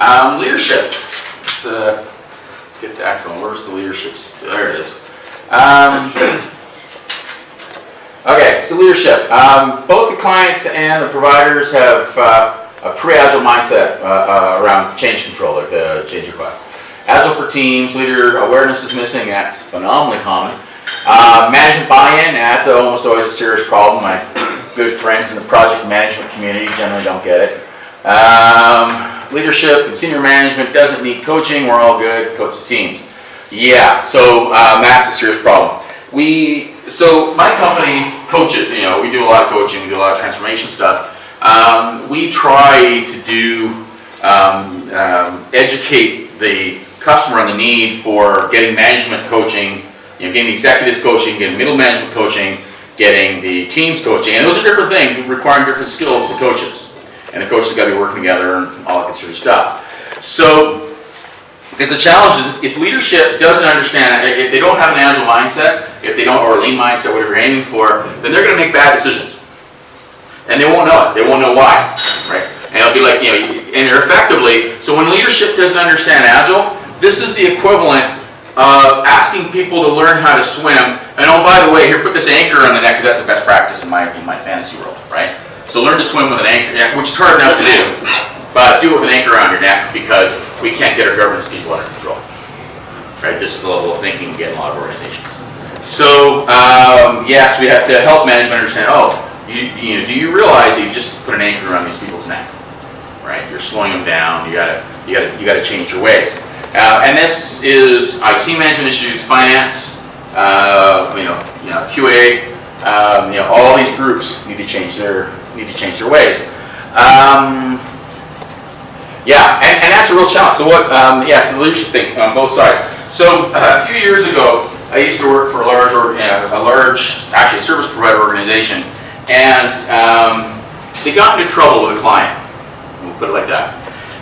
Um, leadership. Let's uh, get that going. Where's the leadership? There it is. Um, okay, so leadership. Um, both the clients and the providers have uh, a pre-agile mindset uh, uh, around change control, like uh, change requests. Agile for teams, leader awareness is missing. That's phenomenally common. Uh, management buy-in, that's almost always a serious problem. My good friends in the project management community generally don't get it. Um, leadership and senior management doesn't need coaching. We're all good. Coach the teams. Yeah, so um, that's a serious problem. We so my company coach it. You know, we do a lot of coaching. We do a lot of transformation stuff. Um, we try to do um, um, educate the customer on the need for getting management coaching, you know, getting executives coaching, getting middle management coaching, getting the teams coaching, and those are different things requiring different skills for coaches and the coaches have got to be working together and all that sort of stuff. So, because the challenge is if leadership doesn't understand, if they don't have an agile mindset, if they don't, or a lean mindset, whatever you're aiming for, then they're going to make bad decisions. And they won't know it. They won't know why, right? And it'll be like, you know, and effectively, so when leadership doesn't understand agile, this is the equivalent of asking people to learn how to swim. And oh, by the way, here, put this anchor on the neck because that's the best practice in my, in my fantasy world, right? So learn to swim with an anchor, which is hard enough to do, but do it with an anchor around your neck because we can't get our governance people under control. Right? This is the level of thinking we get in a lot of organizations. So um, yes, we have to help management understand. Oh, you, you know, do you realize that you just put an anchor around these people's neck? Right? You're slowing them down. You gotta, you gotta, you gotta change your ways. Uh, and this is IT management issues, finance, uh, you know, you know, QA, um, you know, all these groups need to change their need to change their ways. Um, yeah, and, and that's a real challenge. So what? Um, yeah, so the leadership thing on both sides. So uh, a few years ago, I used to work for a large, or, a large, actually a service provider organization, and um, they got into trouble with a client. We'll put it like that.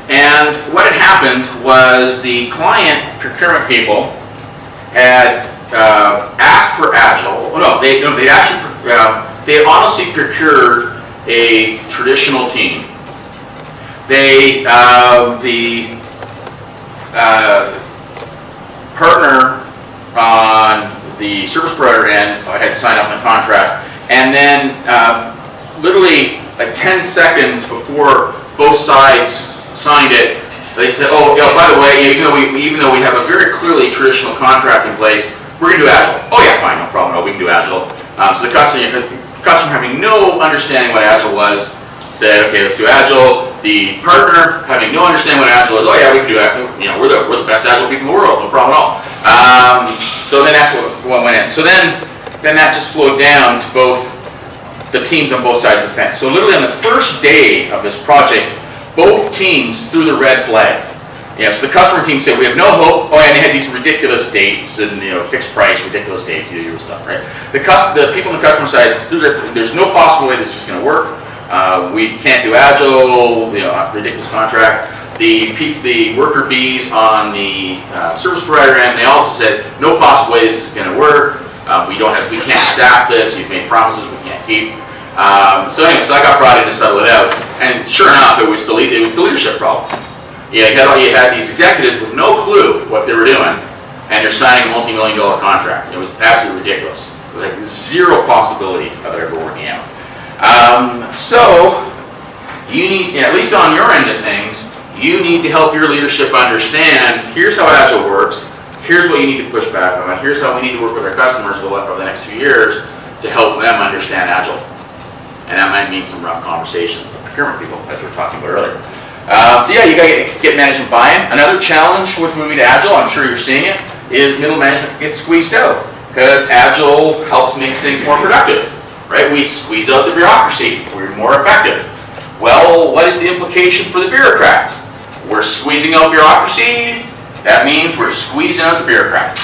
And what had happened was the client procurement people had uh, asked for Agile. Oh, no, they no, they actually uh, they honestly procured a traditional team. They, uh, the uh, partner on the service provider end had signed up a contract, and then uh, literally like 10 seconds before both sides signed it, they said, oh, by the way, even though, we, even though we have a very clearly traditional contract in place, we're going to do Agile. Oh yeah, fine, no problem, no, we can do Agile. Um, so the customer, customer having no understanding what Agile was, said, okay, let's do Agile. The partner having no understanding what Agile is, oh yeah, we can do Agile. You know, we're the, we're the best Agile people in the world, no problem at all. Um, so then that's what, what went in. So then, then that just flowed down to both the teams on both sides of the fence. So literally on the first day of this project, both teams threw the red flag. Yeah, so the customer team said, we have no hope. Oh, and they had these ridiculous dates and, you know, fixed price, ridiculous dates, the usual stuff, right? The, cus- the people on the customer side, there's no possible way this is going to work. Uh, we can't do agile, you know, ridiculous contract. The, the worker bees on the uh, service provider end, they also said, no possible way this is going to work. Uh, we don't have, we can't staff this. You've made promises we can't keep. Um, so anyway, so I got brought in to settle it out, and sure enough, it was the it was the leadership problem. You had, you had these executives with no clue what they were doing, and they're signing a multi-million dollar contract. It was absolutely ridiculous. It was like zero possibility of it ever working out. Um, so, you need, at least on your end of things, you need to help your leadership understand, here's how Agile works, here's what you need to push back on, here's how we need to work with our customers over the next few years to help them understand Agile. And that might mean some rough conversations with procurement people, as we were talking about earlier. Um, so yeah, you got to get, get management buy-in. Another challenge with moving to Agile, I'm sure you're seeing it, is middle management gets squeezed out because Agile helps make things more productive, right? We squeeze out the bureaucracy. We're more effective. Well, what is the implication for the bureaucrats? We're squeezing out bureaucracy. That means we're squeezing out the bureaucrats.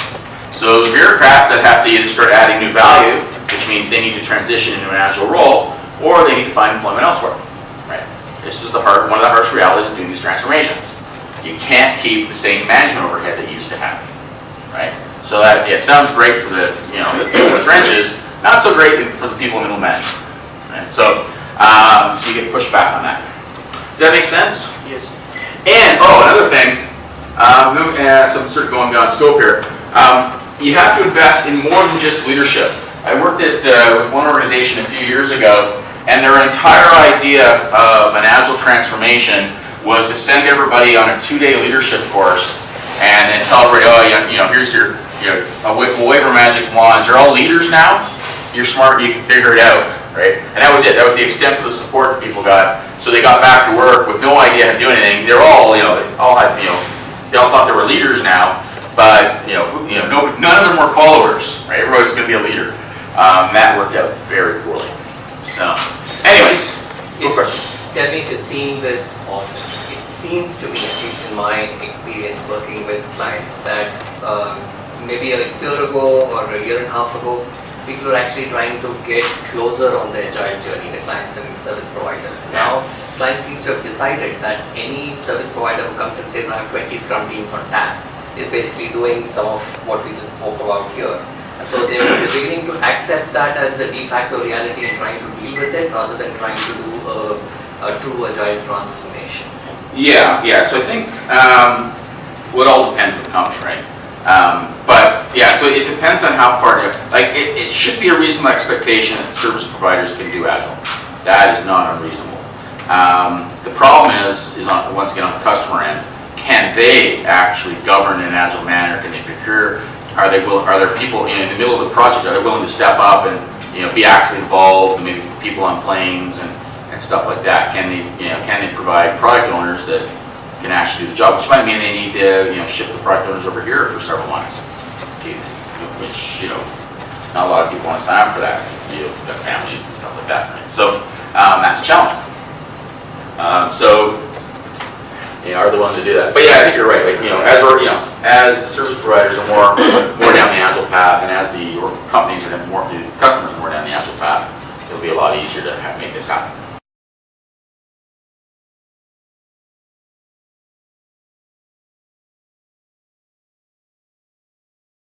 So the bureaucrats that have to either start adding new value, which means they need to transition into an Agile role, or they need to find employment elsewhere. This is the hard, one of the harsh realities of doing these transformations. You can't keep the same management overhead that you used to have, right? So that it sounds great for the you know the people in the trenches, not so great for the people in middle management. Right? So, um, so you get pushed back on that. Does that make sense? Yes. And, oh, another thing, um, move- uh, some sort of going beyond scope here. Um, you have to invest in more than just leadership. I worked at, uh, with one organization a few years ago, and their entire idea of an agile transformation was to send everybody on a two-day leadership course and then everybody, oh, you know, here's your, you know, a wa- we'll wave magic wands. You're all leaders now. You're smart. You can figure it out, right? And that was it. That was the extent of the support that people got. So they got back to work with no idea how to do anything. They're all, you know, they all had, you know, they all thought they were leaders now, but you know, you know, no, none of them were followers, right? Everybody's going to be a leader. Um, that worked out very poorly. So, anyways, go it. Tell me if you're seeing this often. It seems to me, at least in my experience working with clients, that um, maybe a year ago or a year and a half ago, people were actually trying to get closer on the agile journey, the clients and the service providers. Now, client seems to have decided that any service provider who comes and says, I have 20 Scrum teams on tap, is basically doing some of what we just spoke about here. So they're they're beginning to accept that as the de facto reality and trying to deal with it rather than trying to do a, a true agile transformation. Yeah, yeah, so I think, um, it all depends on the company, right? Um, but, yeah, so it depends on how far, like, it, it should be a reasonable expectation that service providers can do agile. That is not unreasonable. Um, the problem is, is on, once again, on the customer end, can they actually govern in an agile manner? Can they procure, are they will, are there people in the middle of the project, are they willing to step up and, you know, be actively involved, maybe people on planes and, and stuff like that? Can they, you know, can they provide product owners that can actually do the job? Which might mean they need to, you know, ship the product owners over here for several months. Which, you know, not a lot of people want to sign up for that, because, you know, got families and stuff like that, right? So, um, that's a challenge. Um, so, you know, are they willing to do that? But yeah, I think you're right, like, you know, as, we're, you know, as the service providers are more, more down the agile path, and as the companies are more, the customers are more down the agile path, it'll be a lot easier to have, make this happen.